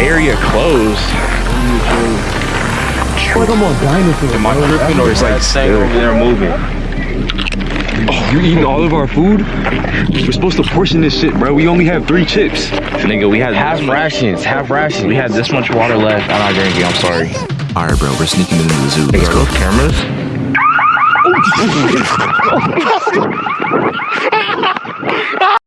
area closed. like I'm on dinosaur. Am I tripping or is like staying over there moving? Oh, you eating all of our food? We're supposed to portion this shit, bro. We only have three chips. Nigga, we had Half rations, half rations. We had this much water left. I'm not drinking. I'm sorry. All right, bro, we're sneaking into the zoo. Let's Are go. those cameras?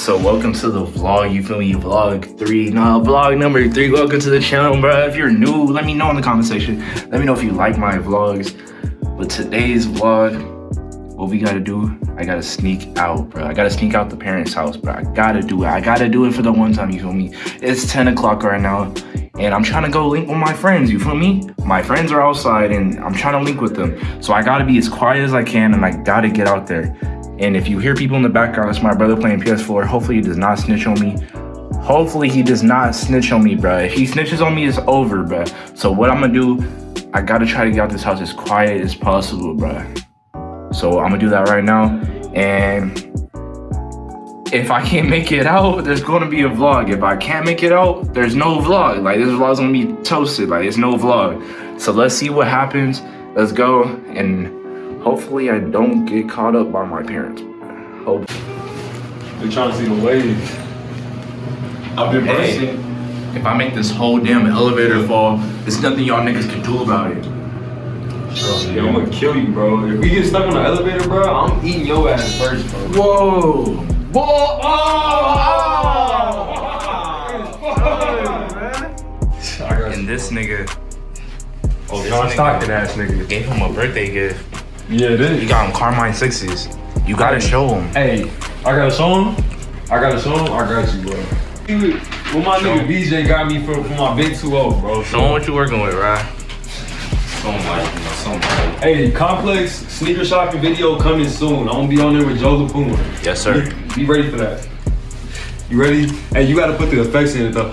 So welcome to the vlog. You feel me? Vlog three. No, vlog number three. Welcome to the channel, bro. If you're new, let me know in the comment section. Let me know if you like my vlogs. But today's vlog, what we gotta do, I gotta sneak out, bro. I gotta sneak out the parents' house, bro. I gotta do it. I gotta do it for the one time, you feel me? It's 10 o'clock right now, and I'm trying to go link with my friends, you feel me? My friends are outside, and I'm trying to link with them. So I gotta be as quiet as I can, and I gotta get out there. And if you hear people in the background, it's my brother playing PS4. Hopefully he does not snitch on me. Hopefully he does not snitch on me, bro. If he snitches on me, it's over, bro. So what I'm gonna do, I gotta try to get out this house as quiet as possible, bro. So I'm gonna do that right now. And if I can't make it out, there's gonna be a vlog. If I can't make it out, there's no vlog. Like this vlog's gonna be toasted. Like it's no vlog. So let's see what happens. Let's go. And hopefully I don't get caught up by my parents. Hope. They're trying to see the waves. I've been Hey, if I make this whole damn elevator fall, there's nothing y'all niggas can do about it. Yo, I'm gonna kill you, bro. If we get stuck on the elevator, bro, I'm eating your ass first, bro. Whoa! Whoa! And this nigga Oh, John Stockton ass nigga. gave him a birthday gift. Yeah, You got him Carmine sixes. You gotta show him. Hey, I gotta show him. I gotta show him. I got you, bro. What my nigga BJ got me for, for my big 2-0, bro. Show him what you working with, right? Something like, you know, something like. Hey, complex sneaker shopping video coming soon. I'm gonna be on there with Joe LaPuma. Yes, sir. Be ready for that. You ready? Hey, you gotta put the effects in it. The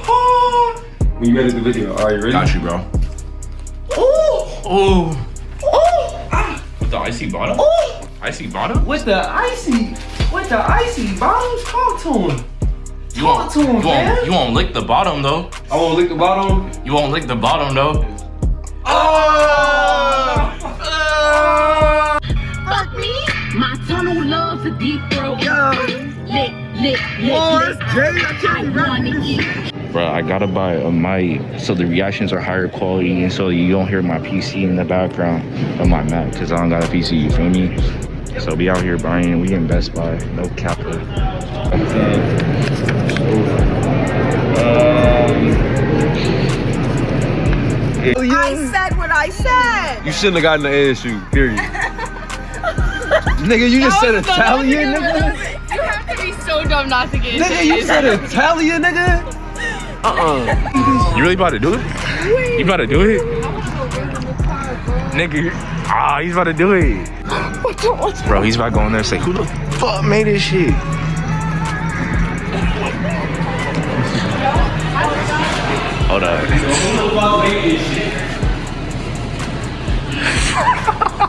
when you edit the video. All right, you ready? Got you, bro. Oh! Oh! oh! Ah! With the icy bottom? Oh! Icy bottom? With the icy, with the icy bottoms, talk to him. You won't, to him, you, man. won't, you won't lick the bottom, though. I wanna lick the bottom. You won't lick the bottom, though. fuck My tunnel loves a deep throat. Lick, lick, lick, lick. I wanna eat. Bro, I gotta buy a mic so the reactions are higher quality and so you don't hear my PC in the background of my Mac because I don't got a PC, you feel me? So we out here buying, we in Best Buy, no capper. Um, oh, I said what I said. You shouldn't have gotten the ASU. Period. nigga, you just said Italian, nigga. You have to be so dumb not to get Nigga, you said Italian, nigga. Uh-uh. You really about to do it? You about to do it? Nigga, ah, he's about to do it. Bro, he's about to go in there and say, who the fuck made this shit? Hold up.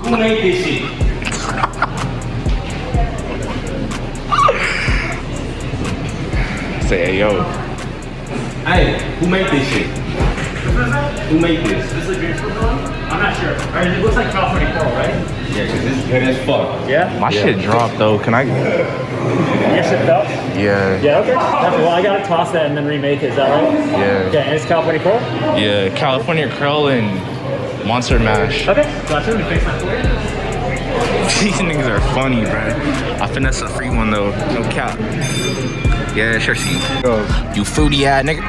Who made this shit? Say, hey, yo. Hey, who made this shit? Who made this? This is good though. I'm not sure. All right, it looks like California Coral, right? Yeah, cause this good as fuck. Yeah? My shit dropped though. Can I? Your shit fell? Yeah. Yeah, okay. Definitely. Well, I gotta toss that and then remake it. Is that right? Yeah. Okay, and it's California Coral? Yeah. California Curl and Monster Mash. Okay. Gotcha. Let me fix that for you. These niggas are funny, bro. I finesse a free one though. No cap. Yeah, sure see. You You fruity ass nigga.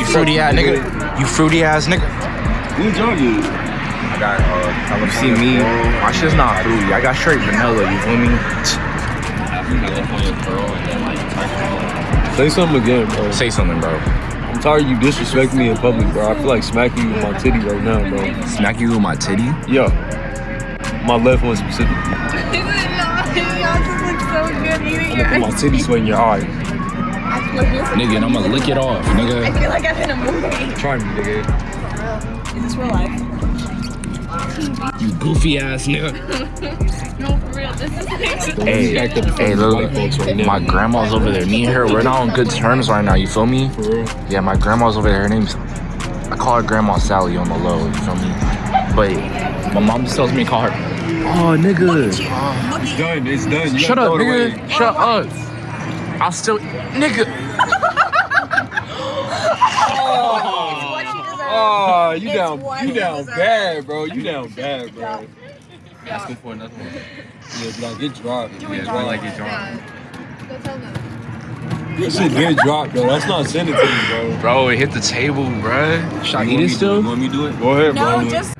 You fruity ass nigga. You fruity ass nigga. Who's jogging? I got uh you see me, my shit's not fruity. I got straight vanilla, you feel me? Say something again, bro. Say something, bro. I'm tired of you disrespecting me in public, bro. I feel like smacking you with my titty right now, bro. Smack you with my titty? Yeah. My left one specifically. Is it not? Y'all just look so good eating your Put my titty sweat in your eye. Nigga, and I'm gonna lick it off, nigga. I nigga. feel like I'm in a movie. Try me, nigga. Is this real life. You goofy ass nigga. No, for real. This is Hey, hey, look, my grandma's over there. Me and her, we're not on good terms right now. You feel me? Yeah, my grandma's over there. Her name's, I call her Grandma Sally on the low. You feel me? But my mom just tells me to call her. Oh, nigga. It's done. It's done. You Shut up, throw away. nigga. Shut up. I'll still, nigga. Oh, you oh, down, you down bad, bro. You down bad, bro. Asking for another one. Yeah, be like, get dropped. Yeah, it's more like it John. That shit get dropped, though. That's not sending to me, bro. Bro, it hit the table, bro. Should I eat it still? You want me to do it? Go ahead, bro. No, just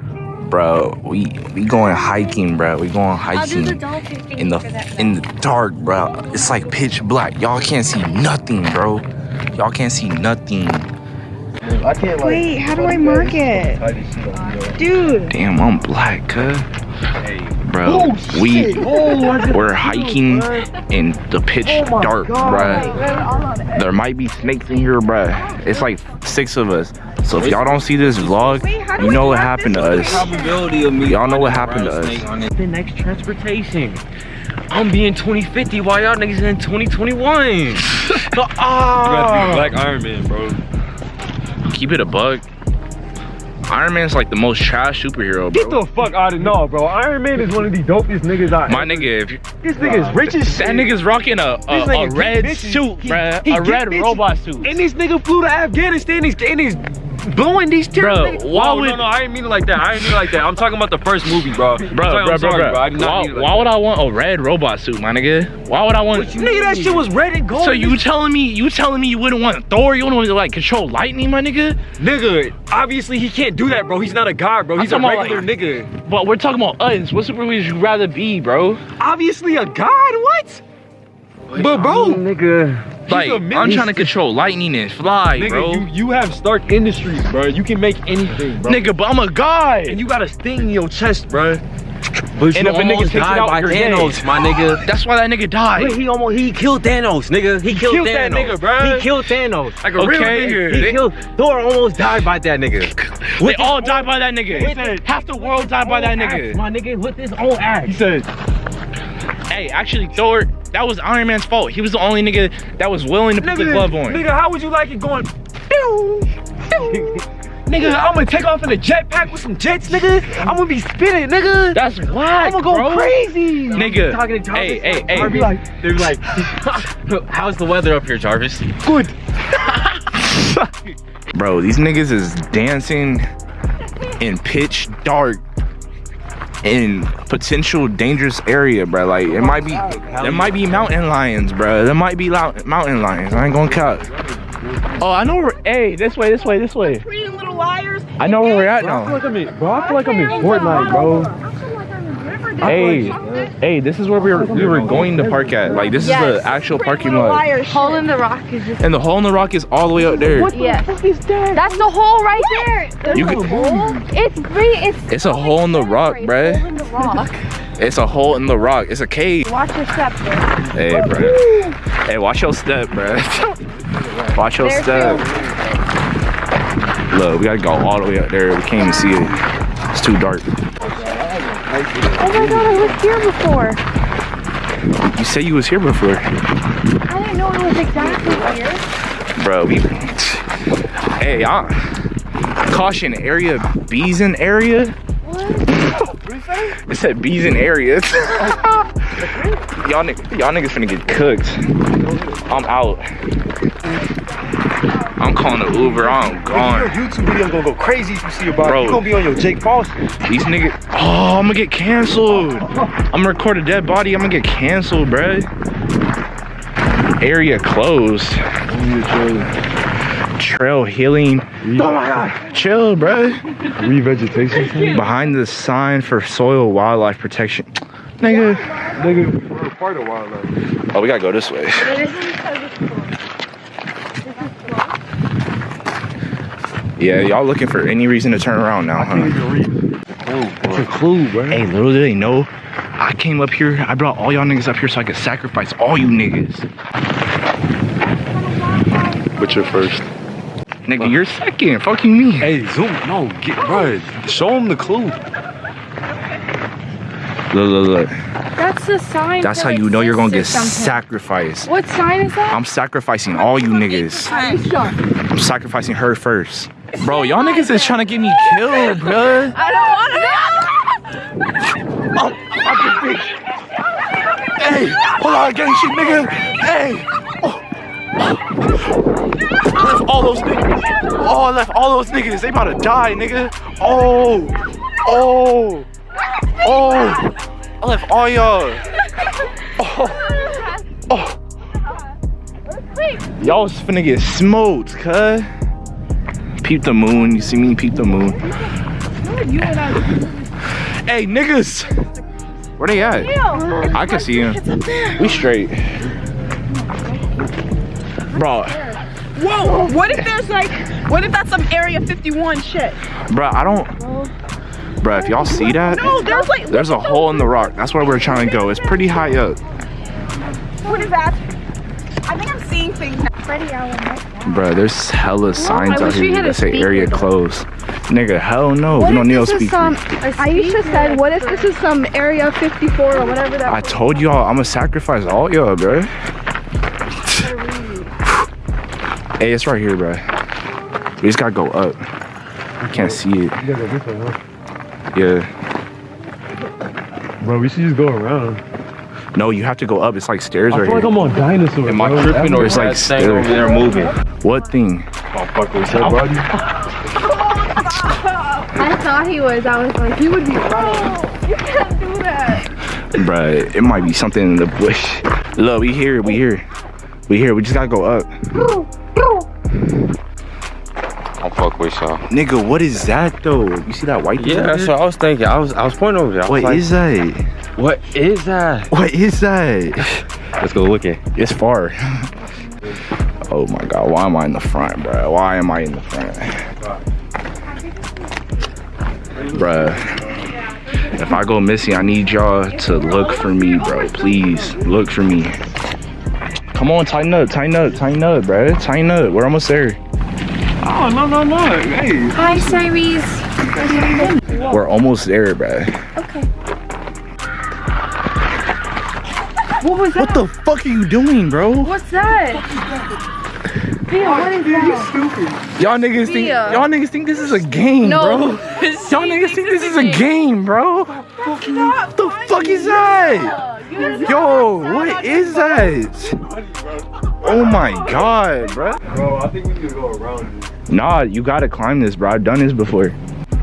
Bro, we we going hiking, bro. We going I'll do the hiking thing in the for in the dark, bro. It's like pitch black. Y'all can't see nothing, bro. Y'all can't see nothing. I can't, like, Wait, how do I mark it? tie this shit on me, yo. Dude. Damn, I'm black, cuz. Hey. Bro, Oh, we shit. Oh, I just- we're hiking in the pitch Oh dark, God. bruh. There might be snakes in here, bruh. It's like six of us. So if y'all don't see this vlog, Wait, you know what happened to us. Probability of me. Y'all know what happened to us. snake on it. the next transportation. I'm being 2050 while y'all niggas in 2021. You gotta be ah. a black Iron Man, bro. Keep it a bug. Iron Man's like the most trash superhero, Get the fuck out of no, bro. Iron Man is one of the dopest niggas I. My nigga, if you, this nigga is rich as shit. that nigga's rocking a, a, a red bitches. suit, He- bruh. he A red bitches. robot suit. And this nigga flew to Afghanistan. He's and he's blowing these Bro, terrorists. why Oh, would- no, no, I didn't mean it like that. I didn't mean it like that. I'm talking about the first movie, bro. Bro, I'm, bro, sorry, bro, sorry, bro. bro. I did not Why, mean it like why that. would I want a red robot suit, my nigga? Why would I want? Nigga, that shit was red and gold. So you telling me you telling me you wouldn't want Thor? You wouldn't want to like control lightning, my nigga? nigga, obviously he can't do that, bro. He's not a god, bro. He's a talking about, regular like- nigga. But we're talking about us. What super would you rather be, bro? Obviously a god. What? But bro, nigga. Like a I'm trying to control lightning and fly, nigga, bro. you you have Stark Industries, bro. You can make anything, bro. Nigga, but I'm a guy. and you got a sting in your chest, bro. But And if a nigga takes by you're Thanos, dead. my nigga. That's why that nigga died. Wait, he almost he killed Thanos, nigga. He killed, killed Thanos. that nigga, bruh. He killed Thanos. Like a real Okay. nigga. He They- killed Thor. Almost died by that nigga. They all died by that nigga. With Half the world died by that nigga. axe, my nigga, with his own axe. He said, Hey, actually, Thor, that was Iron Man's fault. He was the only nigga that was willing to put the glove on. Nigga, how would you like it going? Pew, pew. nigga, I'm gonna take off in a jetpack with some jets, nigga. I'm gonna be spinning, nigga. That's whack, I'm gonna go bro. crazy. Nigga, Talking to Jarvis. hey, hey, hey. Jarvis, like, they're like, how's the weather up here, Jarvis? Good. Bro, these niggas is dancing in pitch dark in potential dangerous area, bro. Like it might be, there might be mountain lions, bro. There might be mountain lions. I ain't gonna cut. Oh, I know where. Hey, this way, this way, this way. Little liars. I know where we're at I feel now. like I'm in, bro. I feel like I'm in Fortnite, bro. Hey, hey, this is where we were we were going to park at. Like this is the actual parking lot, Hole in the rock is just. and the hole in the rock is all the way up there. Yeah. That's the hole right there. There's You a could- hole. It's free. It's. It's a hole in the rock, It's bruh. hole in the rock. It's a hole in the rock. It's a cave. Watch your step. bro. Hey, bro. Hey, watch your step, bro. Watch your There, step. Look, we gotta go all the way up there. We can't even see it. It's too dark. Oh my god, I was here before. You said you was here before, I didn't know I was exactly here. bro. We. Hey, I. Caution area, bees in area. What? It said Beeson area. y'all, y'all niggas finna get cooked. I'm out. I'm calling an Uber. I'm gone. Your YouTube video gonna go crazy if you see about Bro. it. You gonna be on your Jake Paul shit. These niggas. Oh, I'm gonna get canceled. I'm gonna record a dead body. I'm gonna get canceled, bruh. Area closed. Trail healing. Oh my god. Chill, bruh. Revegetation. Behind the sign for soil wildlife protection. Nigga. Nigga, we're a part of wildlife. Oh, we gotta go this way. Yeah, y'all looking for any reason to turn around now, huh? It's a clue, bro. Hey, little do they know, I came up here, I brought all y'all niggas up here so I could sacrifice all you niggas. But you're first. Nigga, you're second. Fuck you mean? Hey, zoom. No, get bro. Show him the clue. Look, look, look. That's the sign. That's how you know you're gonna get something. sacrificed. What sign is that? I'm sacrificing all you niggas. I'm sacrificing her first. Bro, y'all niggas is trying to get me killed, bruh. I don't want to. Oh, fucking bitch. Hey, hold on, gang shit, nigga. Hey. Oh. I left all those niggas. Oh, I left all those niggas. They about to die, nigga. Oh. Oh. Oh. I left all y'all. Oh. Oh. Y'all was finna get smoked, cuz. Peep the moon. You see me peep the moon. Hey, niggas. Where they at? I can see him. We straight. Bro, Whoa, what if there's like, what if that's some Area 51 shit? bro, I don't. Bro, if y'all see that, No, there's like, there's a hole in the rock. That's where we're trying to go. It's pretty high up. what is that? I think I'm seeing things now. Bro, there's hella signs I out here had that say area closed. Nigga, hell no. What We don't if need no this is speaker. some? Aisha said, "What if this is some Area 54 or whatever that?" I told y'all I'm gonna sacrifice all y'all, bro. hey, it's right here, bro. We just gotta go up. I can't see it. Yeah. Bro, we should just go around. No, you have to go up. It's like stairs I right feel like. I'm on dinosaur. Am I bro. tripping or It's is like that thing stairs. over there moving? What thing? Oh, fuck what said, bro. I thought he was. I was like, he would be running. You can't do that. Bruh, it might be something in the bush. Look, we here, we here. We here, we just gotta go up. I'll fuck with y'all. Nigga, what is that though? You see that white thing Yeah, that's what I was thinking. I was I was pointing over there. I What like, is that? What is that? What is that? Let's go look it. It's far. Oh my god, why am I in the front, bro? Why am I in the front? Bruh. If I go missing, I need y'all to look for me, bro. Please, look for me. Come on, tighten up, tighten up, tighten up, bro. Tighten up. We're almost there. Oh, no, no, no. Hey. Hi, Cyrus. We're almost there, bruh. What was What the fuck are you doing, bro? What's that? Thea, what is that? Y'all niggas think y'all niggas think this is a game, No. bro. Y'all niggas think this is a game, bro. What the fuck is that? Yo, what is that? Oh my god, bro. Bro, I think we need to go around this. Nah, you gotta climb this, bro. I've done this before.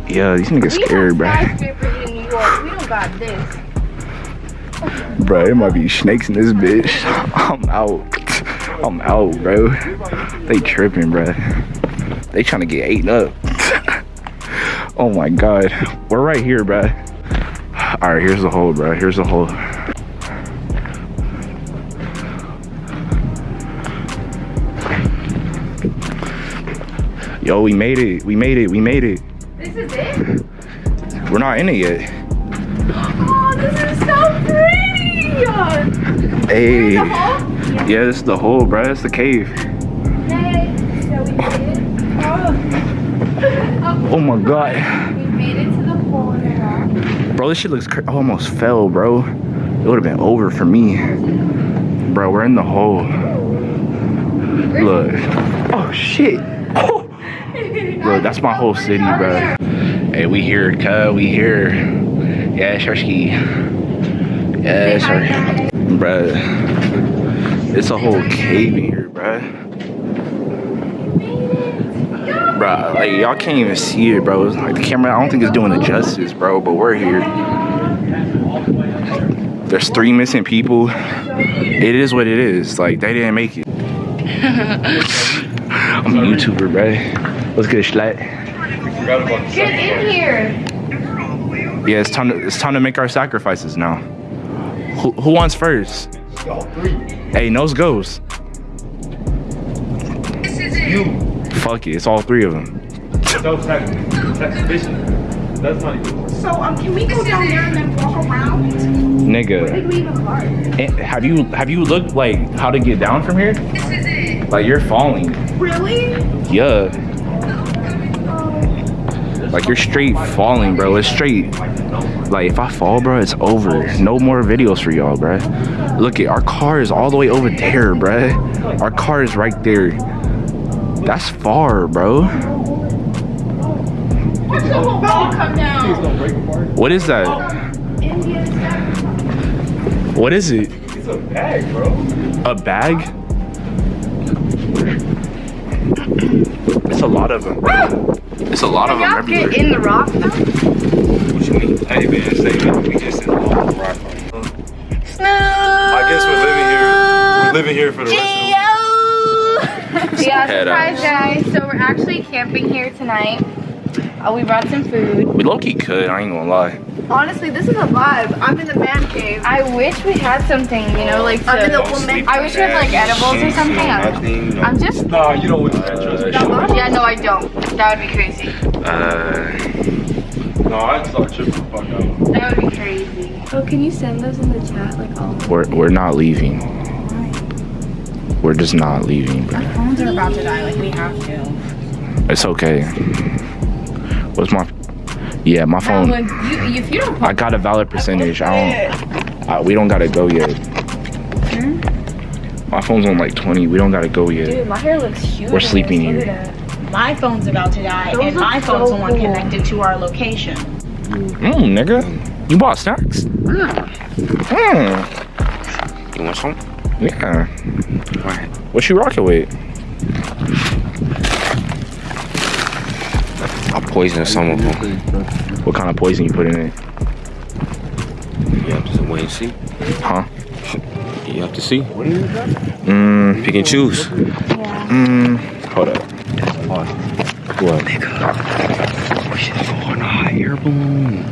Yeah, these niggas scared, bro. skyscrapers in New York. We don't got this. Bro, there might be snakes in this bitch. I'm out. I'm out, bro. They tripping, bro. They trying to get eaten up. oh my god. We're right here, bro. Alright, here's the hole, bro. Here's the hole. Yo, we made it. We made it. We made it. This is it? We're not in it yet. Oh, Hey. Yeah, this is the hole, bro. It's the cave. Hey, so we did it. Oh my god. We made it to the hole in the rock. Bro, this shit looks I almost fell, bro. It would have been over for me. Bro, we're in the hole. Look. Oh shit. Oh. Look, that's my whole city, bro. Hey, we here, cuz. We here. Yeah, Sharky. Yeah, sir. Bro. It's a whole cave in here, bro. Bro, like y'all can't even see it, bro. It's like the camera, I don't think it's doing it justice, bro. But we're here. There's three missing people. It is what it is. Like they didn't make it. I'm a YouTuber, bro. What's good, Schlatt? Get in here. Yeah, it's time to it's time to make our sacrifices now. Who, who wants first? Hey, nose goes. Fuck it, it's all three of them. That's not even. So, um, can we go down there and then walk around? Nigga. Eh, Have you have you looked like how to get down from here? Like you're falling. Really? Yeah. Like you're straight falling, bro. It's straight. Like if I fall, bro, it's over. No more videos for y'all, bro. Look at our car is all the way over there, bro. Our car is right there. That's far, bro. Come down. What is that? What is it? It's a bag, bro. A bag? It's a lot of them. It's a lot of them everywhere. get in the rock though? What you mean? Hey man, say man, we just in the whole rock. I guess we're living here. We're living here for the rest of the Yeah, Head surprise out. guys. So we're actually camping here tonight. Uh, we brought some food. We low key could, I ain't gonna lie. Honestly, this is a vibe. I'm in the man cave. I wish we had something, you know, like I'm in the woman. I wish we had like edibles or something. I- I'm just, Nah, you don't want to. that. yeah, no, I don't. That would be crazy. Uh, No, I'd start tripping the fuck out. That would be crazy. Oh, can you send those in the chat, like all? we're, we're not leaving. We're just not leaving, bro. Phones are about to die. Like we have to. It's okay. What's my, yeah, my phone. When you, if you don't I got a valid percentage. I don't, I, we don't gotta go yet. Hmm? My phone's on like 20. We don't gotta go yet. Dude, my hair looks huge. We're sleeping here. My phone's about to die, Those and look my so phone's the one cool. connected to our location. Mmm, nigga. You bought snacks? Mmm. You want some? Yeah. What you rocking with? I'll poison some of them. What kind of poison you put in it? You have to wait and see. Huh? You have to see. What do you Mmm. Pick and choose. Mmm. Hold up. What? should go on a hot air balloon.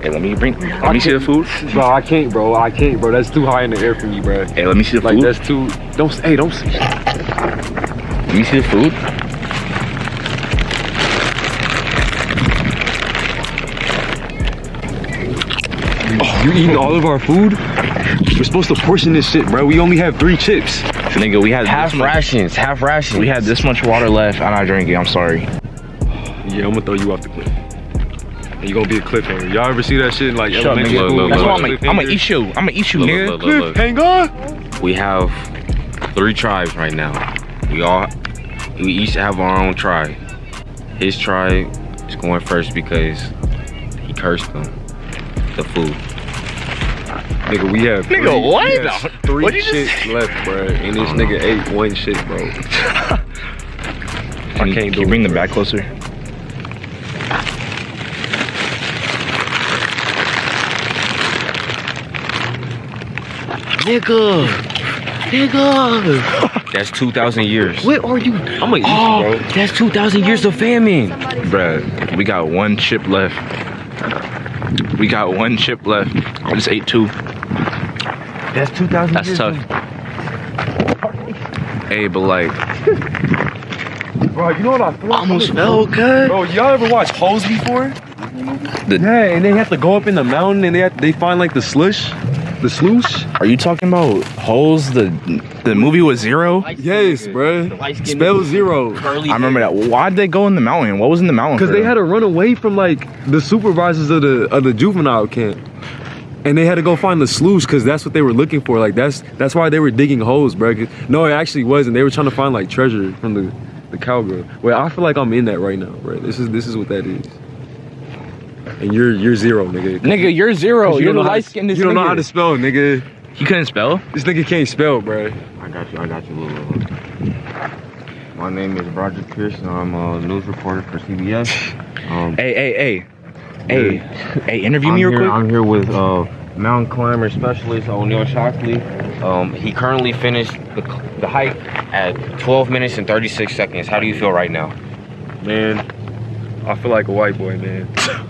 Hey, let me bring. Let me see the food. Bro, I can't, bro. I can't, bro. That's too high in the air for me, bro. Hey, let me see the Like food. that's too. Don't. Hey, don't. Let me see the food. You eating all of our food? We're supposed to portion this shit, bro. We only have three chips. Nigga, we had Half this rations, half rations. We had this much water left, and I drank it. I'm sorry. Yeah, I'm gonna throw you off the cliff. And you gonna be a cliffhanger. Y'all ever see that shit like Shut elementary nigga. school? look, That's look, why I'm gonna eat you. I'm gonna eat you, nigga. look, look, look. Cliffhanger? We have three tribes right now. We all, we each have our own tribe. His tribe is going first because he cursed them. The food. Nigga, we have Nigga, three, what? we have three What'd you just shits left, bro. And this nigga ate one shit, bro. Can you, can't can do you bring it, the bro. back closer? Nigga! Nigga! That's 2,000 years. What are you? I'm gonna eat Oh, you, bro. that's 2,000 years of famine. Bruh, we got one chip left. We got one chip left. I just ate two. That's 2,000 That's tough. Hey, but like, Bro, you know what I thought? almost fell, good. Bro, y'all ever watch Hose before? The- yeah, and they have to go up in the mountain and they have, they find like the slush, the sluice. Are you talking about holes? The the movie was zero. Yes, bro. Spell zero. I remember that. Why'd they go in the mountain? What was in the mountain? Because they them? had to run away from like the supervisors of the of the juvenile camp. And they had to go find the sluice because that's what they were looking for. Like that's that's why they were digging holes, bro. No, it actually wasn't. They were trying to find like treasure from the the cowgirl. Well, I feel like I'm in that right now, bro. This is this is what that is. And you're you're zero, nigga. Nigga, you're zero. You're don't the know how to- light skinned. You don't know how to spell, nigga. He couldn't spell. This nigga can't spell, bro. I got you, I got you, little, little. My name is Roger Pearson. I'm a news reporter for CBS. Um, Hey, hey, hey, hey, hey! Interview I'm me real here, quick. I'm here with uh, mountain climber specialist O'Neil Shockley. Um, he currently finished the, the hike at 12 minutes and 36 seconds. How do you feel right now? Man, I feel like a white boy, man.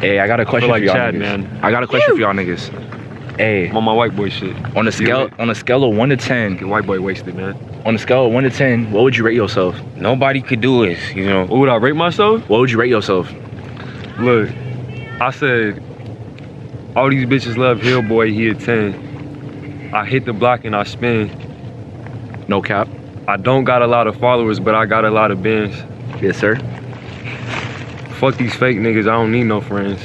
Hey, I got a question like for y'all Chad, niggas. man. I got a question for y'all niggas. Hey, I'm on my white boy shit. on a scale on a scale of one to ten, Get white boy wasted, man. on a scale of one to ten, what would you rate yourself? Nobody could do it, you know. What would I rate myself? What would you rate yourself? Look, I said all these bitches love Hillboy, he a 10. I hit the block and I spin. No cap. I don't got a lot of followers, but I got a lot of bins. Yes, sir. Fuck these fake niggas. I don't need no friends.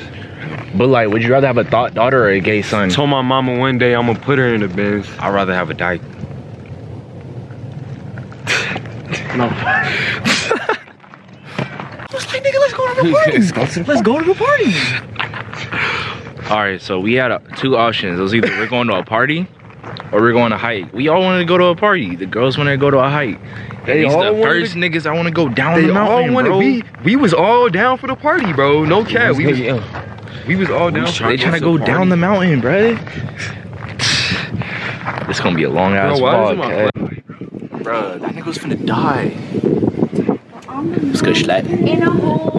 But like, would you rather have a thought daughter or a gay son? I Told my mama one day I'm gonna put her in the bins. I'd rather have a dyke. No. let's go to the parties. let's go to the parties. All right, so we had uh, two options. It was either we're going to a party or we're going to hike. We all wanted to go to a party. The girls wanted to go to a hike. They These all the first to- niggas I want to go down They the mountain, all wanted bro. we we was all down for the party, bro. No cap. We was, we was all down. for they trying to go down the mountain, bro. It's gonna be a long ass Bro, why is vlog, my okay? Bro, that nigga was finna die. It's good schlat. In a hole.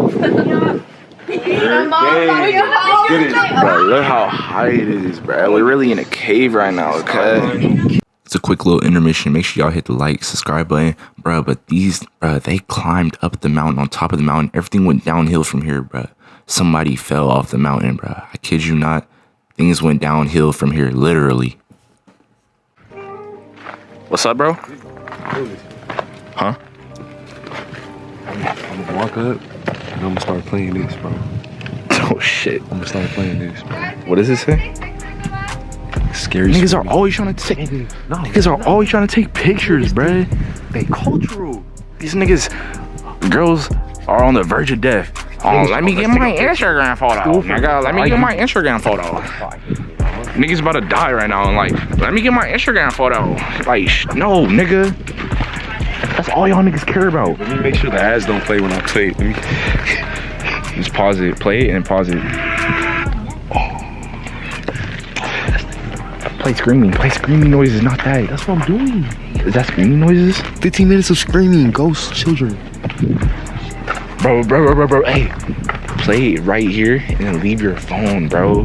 Look how high it is, bro. We're really in a cave right now, okay? It's a quick little intermission. Make sure y'all hit the like, subscribe button, bro. But these, bro, they climbed up the mountain, on top of the mountain. Everything went downhill from here, bro. Somebody fell off the mountain, bro. I kid you not. Things went downhill from here, literally. What's up, bro? Huh? Walk up and I'm gonna start playing this, bro. Oh shit. I'm gonna start playing this, bro. What does it say? Scary. Niggas are always trying to take. No, Niggas are always trying to take pictures, bro. they cultural. These niggas, girls are on the verge of death. Oh, let me get my Instagram photo. Nigga, let me get my Instagram photo. Niggas about to die right now and like, let me get my Instagram photo. Like, no, nigga. That's all y'all niggas care about. Let me make sure the ads don't play when I play. Let me. Just pause it, play it, and pause it. Play screaming, play screaming noises, not that. That's what I'm doing. Is that screaming noises? 15 minutes of screaming, ghost children. Bro, bro, bro, bro, bro, hey. Play it right here and then leave your phone, bro.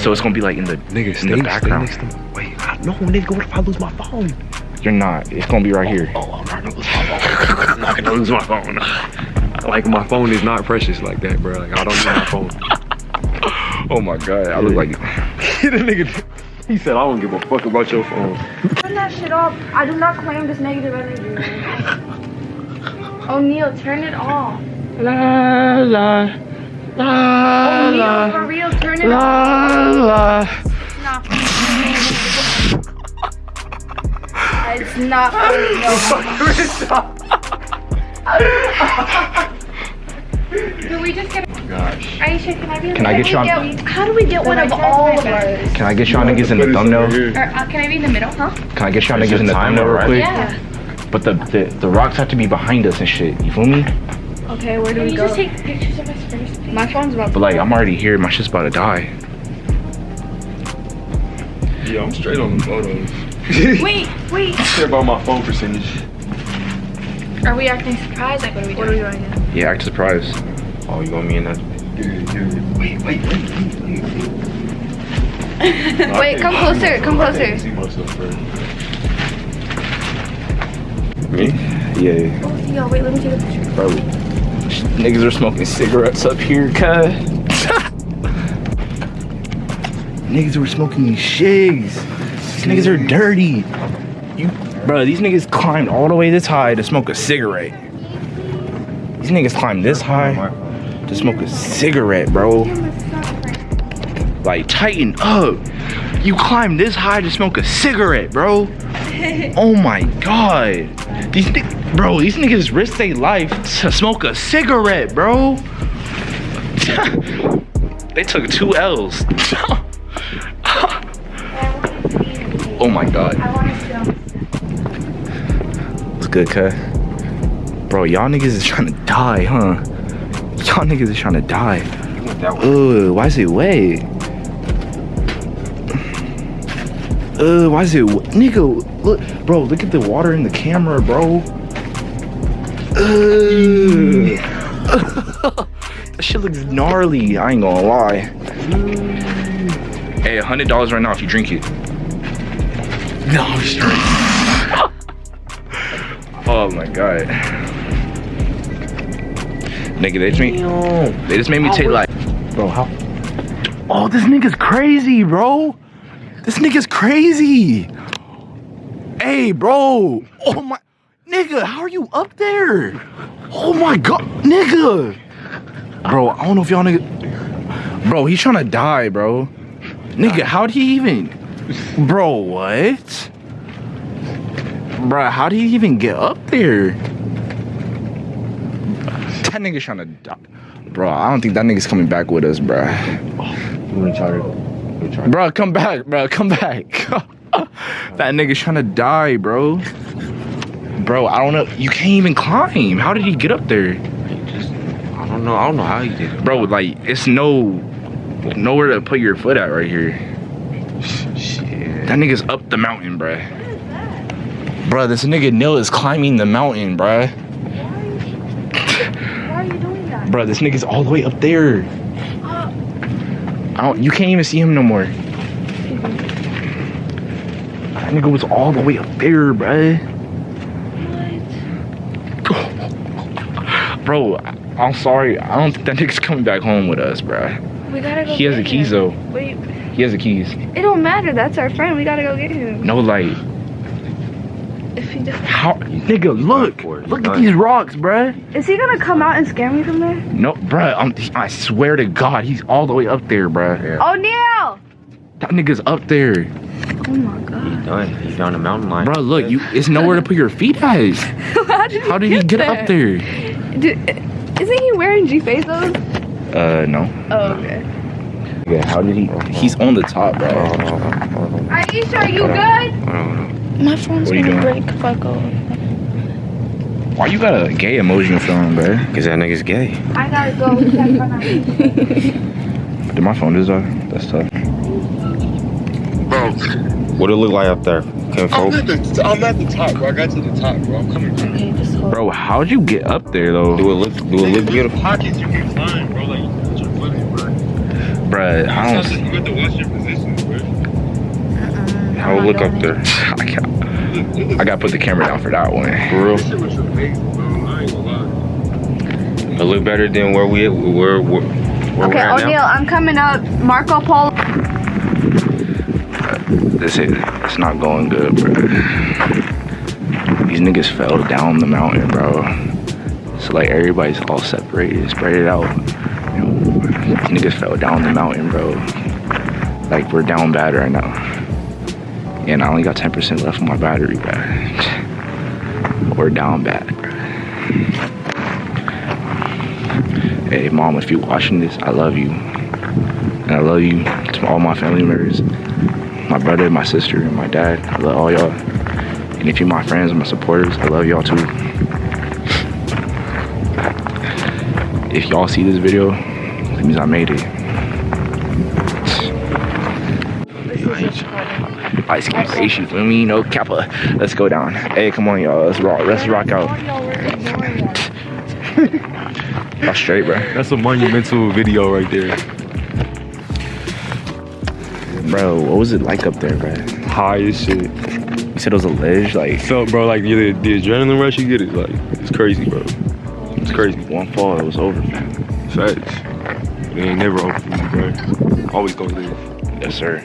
So it's gonna be like in the Nigga, in stay, the stay background. next to me. Wait, I, no, nigga, what if I lose my phone? You're not. It's gonna be right here. Oh, I'm not gonna lose my phone. I'm not gonna lose my phone. Like my phone is not precious like that, bro. Like I don't need my phone. Oh my god, I look like the nigga, he said, I don't give a fuck about your phone. Turn that shit off. I do not claim this negative energy. O'Neal, turn it off. la la la O'Neal, for real, turn it off. la la. It's not Do we just get? Gosh. Aisha, can I be? Can I get you on- How do we get one of all of ours? Can I get y'all niggas in the thumbnail? Or uh, can I be in the middle? Huh? Can I get y'all It's niggas in the thumbnail real right? quick? Yeah. But the, the the rocks have to be behind us and shit. You feel me? Okay, where do Can we you go? just take pictures of us first? please? My phone's about. But like, I'm already here. My shit's about to die. Yeah, I'm straight on the photos. Wait, wait. care about my phone percentage. Are we acting surprised? Like, what are we doing? What are we doing now? Yeah, act surprised. Oh, you want me in that? Wait, wait, wait, wait. Wait, come closer, come closer. see myself first. Me? Yeah. Yo, wait, let me take a picture. Bro, niggas are smoking cigarettes up here, cuz. niggas were smoking these shigs. These niggas are dirty. You, bro, these niggas climbed all the way this high to smoke a cigarette. These niggas climbed this high to smoke a cigarette, bro. Like, tighten up. You climbed this high to smoke a cigarette, bro. Oh my god. These bro, these niggas risk their life to smoke a cigarette, bro. they took two L's. oh my god. It's good, cut. Bro, y'all niggas is trying to die, huh? Y'all niggas is trying to die. Ugh, why is it wet? Uh, why is it, nigga? Look, bro, look at the water in the camera, bro. Ugh. that shit looks gnarly. I ain't gonna lie. Hey, a hundred dollars right now if you drink it. No, I'm straight. oh my god. Nigga, they just made, they just made me take like, bro, how? Oh, this nigga's crazy, bro. This nigga's crazy. Hey, Hey, bro. Oh my, nigga, how are you up there? Oh my god, nigga. Bro, I don't know if y'all nigga. Bro, he's trying to die, bro. Nigga, how'd he even? Bro, what? Bro, how did he even get up there? That nigga's trying to die. Bro, I don't think that nigga's coming back with us, bro. Bro, come back, bro. Come back. that nigga's trying to die, bro. Bro, I don't know. You can't even climb. How did he get up there? I don't know. I don't know how he did it. Bro, like, it's no nowhere to put your foot at right here. Shit. That nigga's up the mountain, bruh. Bruh, this nigga Nil is climbing the mountain, bruh. Why Why are you doing that? Bruh, this nigga's all the way up there. Uh, I don't, you can't even see him no more. That nigga was all the way up there, bruh. Bro, I- I'm sorry. I don't think that nigga's coming back home with us, bruh. We gotta go He has the get keys though. Wait, He has the keys. it don't matter. That's our friend. We gotta go get him. No light. If he does, How, nigga, look, for it. He's look at these rocks, bruh. is he gonna come out and scare me from there? No, bruh, I'm, I swear to God, he's all the way up there, bruh. Oh, Neil! That nigga's up there, Oh my god. He's done. He's on the mountain line. bruh. Look, you, it's nowhere to put your feet at. How did he, How did he get up there? Did, isn't he wearing G Bezos? Uh, no. Oh, okay. Yeah, how did he? He's on the top, bro. Aisha, are you good? My phone's What gonna break if I go. Why you got a gay emoji in phone, bro? Cause that nigga's gay. I gotta go check Did my phone is off? That's tough. Bro. What it look like up there? Can I'm at, the, I'm at the top, bro. I got to the top, bro. I'm coming. Bro. Okay, just hold. Bro, how'd you get up there though? do it look do it look beautiful? Pockets you can climb, bro. Like you put your foot in, bro. Bruh, I don't. have to- you got to watch your positions, bro. Uh-uh. How it look up there? I can't. I gotta put the camera down for that one. For real? This shit was amazing, bro. I ain't gonna lie. It look better than where we where where, where we're Okay, at O'Neal. I'm coming up. Marco Polo. Uh, this is it's not going good, bro. These niggas fell down the mountain, bro. So like everybody's all separated, spread it out. Niggas fell down the mountain, bro. Like we're down bad right now. And I only got 10% left on my battery, bro. We're down bad, bro. Hey mom, if you're watching this, I love you. And I love you to all my family members my brother, my sister, and my dad. I love all y'all. And if you're my friends and my supporters, I love y'all too. If y'all see this video, means I made it. Ice cream you feel me? No kappa. Let's go down. Hey, come on, y'all. Let's rock. Let's rock out. Y'all straight, bro. That's a monumental video right there. Bro, what was it like up there, bro? High as shit. You said it was a ledge, like Felt, bro, like the, the adrenaline rush you get is like, it's crazy, bro. It's crazy. one fall, it was over. man. Facts. It ain't never open for bro. Always gonna live. Yes, sir.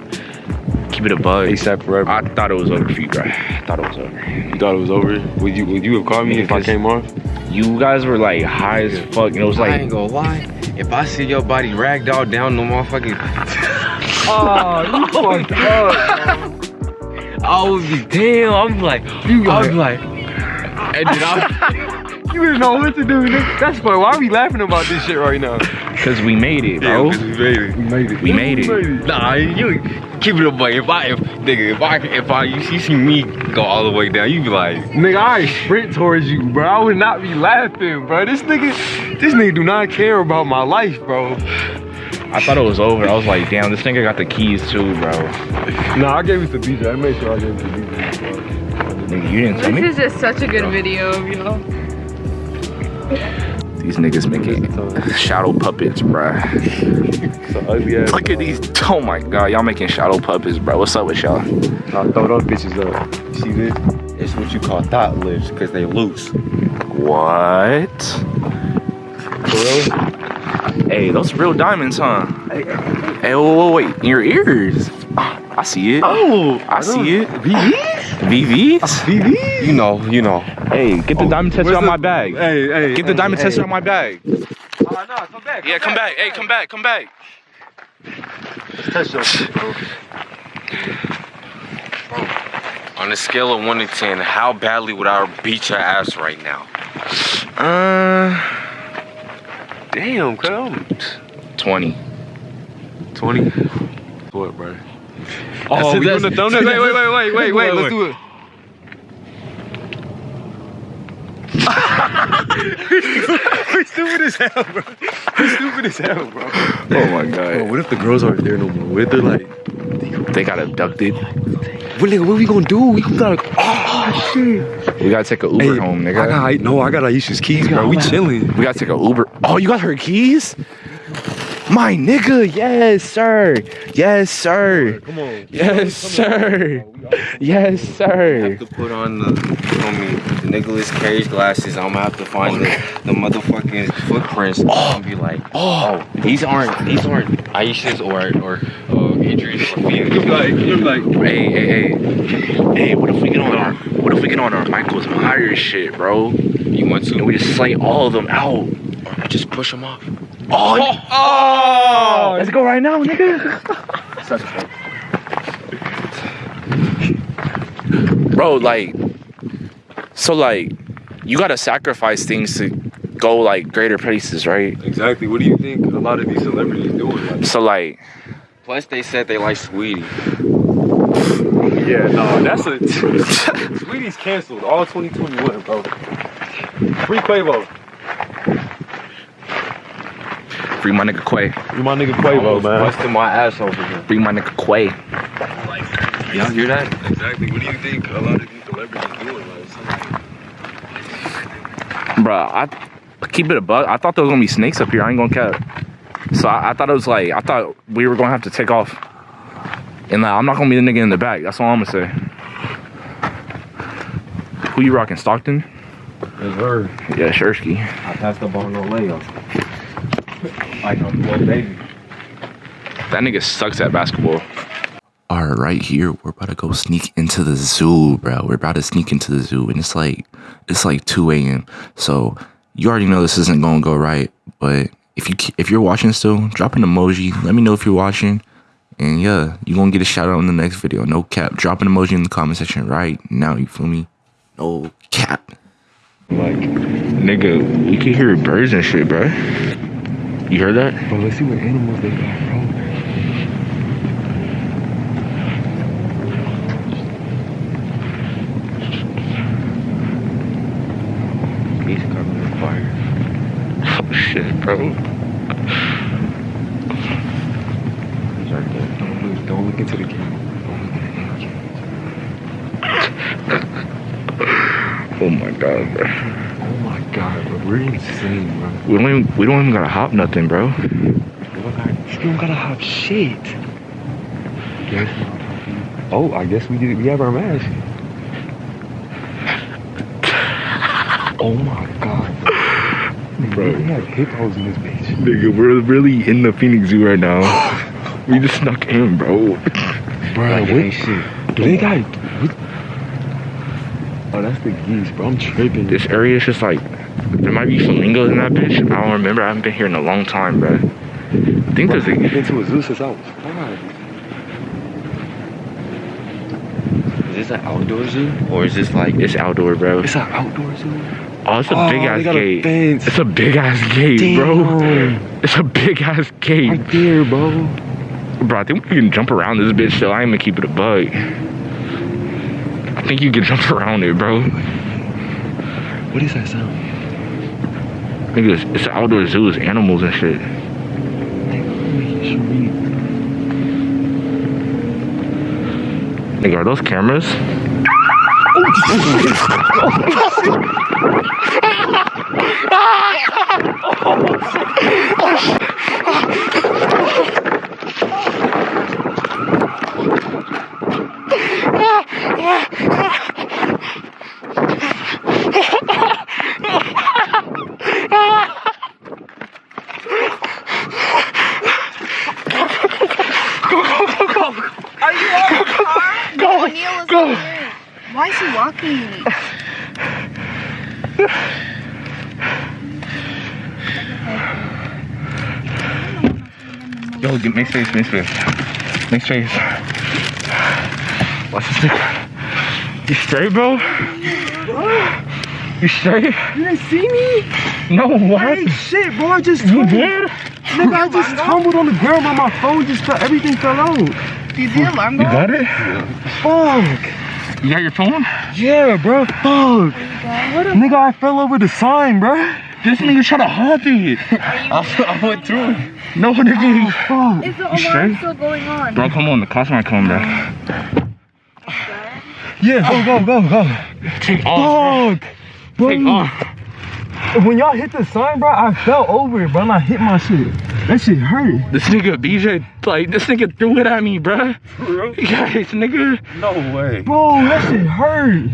Keep it a bug. ASAP forever. I thought it was over for you, bro. I thought it was over. You thought it was over? Would you would you have called me if I came off? You guys were like high as fuck, and it was like. I like, ain't gonna lie. If I see your body ragged all down the motherfucking Oh, you oh, fucked up. I would be damn. I'm like, You I got was like, and then I, You didn't know what to do, nigga. That's funny. Why are we laughing about this shit right now? Cause we made it, bro. we made it. We made it. We made it. nah, you keep it up, boy. If I, if nigga, if I, if I, you see, see me go all the way down, you be like, Nigga, I sprint towards you, bro. I would not be laughing, bro. This nigga, this nigga do not care about my life, bro. I thought it was over. I was like, damn, this nigga got the keys too, bro. Nah, I gave it to DJ. I made sure I gave it to DJ. bro. Nigga, you didn't tell me. This is just such a good video of you. These niggas making shadow puppets, bro. So. Look at these. Oh my god, y'all making shadow puppets, bro. What's up with y'all? Nah, throw those bitches up. See this? it's what you call thought lifts, cause they loose. What? Hey, those real diamonds, huh? Hey, wait, wait, wait. In your ears. Ah, I see it. Oh, I see it. VVs? VVs? VV? You know, you know. Hey, get the diamond tattoo where's on my bag. Hey, hey. Get the hey, diamond hey. tattoo on my bag. Oh, no, come back. Yeah, come back. Hey, come back. Come back. Touch your shit, bro. On a scale of one to ten, how badly would I beat your ass right now? Uh, Damn, come. twenty. 20. What, bro? Oh, that's Oh, it, we that's- doing the thumbnail? Wait, wait, wait, wait, wait, wait. Let's do it. we stupid as hell, bro. We stupid as hell, bro. Oh my Bro, god. what if the girls aren't there no more? What if they're like, They got abducted. what, nigga, what we gonna do? We gotta, like, oh shit. We gotta take a Uber Hey, home, I nigga. got, no, I got Aisha's keys, bro. We chilling. We gotta take a Uber. Oh, you got her keys? My nigga, yes, sir. Yes, sir. Come on. Yes, sir. Yes, sir. I have to put on the, you know the Nicolas Cage glasses. I'm gonna have to find the, the motherfucking footprints and be like, oh, these aren't these aren't Aisha's or or uh, Adrian's or Phoenix. Like, you're like, Hey, hey, hey. Hey, what if we get on our what if we get on our Michael's Myers shit, bro? You want to? And to? we just slay all of them out. Just push them off. Oh, oh, oh, let's go right now, nigga. Bro, like, so like, you gotta sacrifice things to go like greater places, right? exactly. What do you think a lot of these celebrities doing? Like, So like, Plus, they said they like Saweetie. yeah, no, that's a. Saweetie's canceled all 2021, bro. Free Quavo. Free my nigga Quay. You my nigga Quavo, man. Busting my ass over here. Free my nigga Quay. Y'all hear that? Exactly. What do you think a lot of these celebrities doing? Like, something- Bruh, I keep it a bug. I thought there was gonna be snakes up here. I ain't gonna cap. So I, I thought it was like I thought we were gonna have to take off. And like I'm not gonna be the nigga in the back. That's all I'm gonna say. Who you rocking? Stockton? It's her. Yeah, Shersky. I passed up on no layup. Like a little baby. That nigga sucks at basketball. All right, right here, we're about to go sneak into the zoo, bro. We're about to sneak into the zoo, and it's like it's like 2 a.m. So you already know this isn't gonna go right. But if you if you're watching still, drop an emoji. Let me know if you're watching, and yeah, you gonna get a shout out in the next video. No cap. Drop an emoji in the comment section right now. You feel me? No cap. Like, nigga, we can hear birds and shit, bro. You heard that? Bro, let's see what animals they got, bro. He's coming with fire. Oh shit, bro. He's right there. Don't look, don't look into the camera. Don't look into the camera. Oh my god, bro. We're insane, bro. We don't even we don't even gotta hop nothing, bro. We don't got, we don't gotta have shit. Yes. Oh, I guess we did. We have our mask. Oh my god, Bro. We have hippos in this bitch. Nigga, we're really in the Phoenix Zoo right now. we just snuck in, bro. Bro, Like, what? ain't shit. Do they got? What? Oh, that's the geese, bro. I'm tripping. This area is just like there might be flamingos in that bitch. I don't remember. I haven't been here in a long time, bro. I think there's I've a been to a zoo since I was five. Is this an outdoor zoo? Or is this like it's outdoor, bro. It's an outdoor zoo. Oh, it's a Oh, big ass got a gate. fence. It's a big ass gate, bro. It's a big ass gate. Right there, bro. Bro, I think we can jump around this bitch still. I ain't gonna keep it a bug. I think you can jump around it, bro. What is that sound? Think it's, it's outdoor zoo. It's animals and shit. Nigga, are those cameras? Are you on the car? Go, O'Neal is go. over here. Why feet. Yo, get make space, make space. Make space. Watch this nigga. You straight, bro? You straight? You didn't see me? No, what? I ain't shit, bro. I just You did? Nigga, I just tumbled on the ground, but my phone just fell. Everything fell out. Did the alarm You got it? Fuck. You got your phone? Yeah, bro. Fuck. Nigga, I fell over the sign, bro. This nigga try to hop it. I, I went through it. No, nigga. Fuck. Is the You alarm straight? still going on? Bro, come on. The cops might come, bro. Yeah, go, go, go, go. Take off, Fuck. Bro, Take off. when y'all hit the sign, bro, I fell over it, bro, and I hit my shit. That shit hurt. This nigga BJ, like, this nigga threw it at me, bruh. Guys, nigga. No way. Bro, that shit hurt.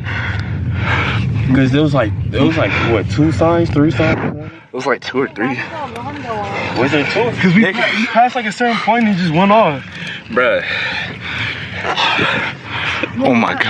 Because there was like, there was like, what, two signs, three signs? It was like two or three. Was there two? Because we, passed like a certain point and it just went off. Bruh. Oh my god.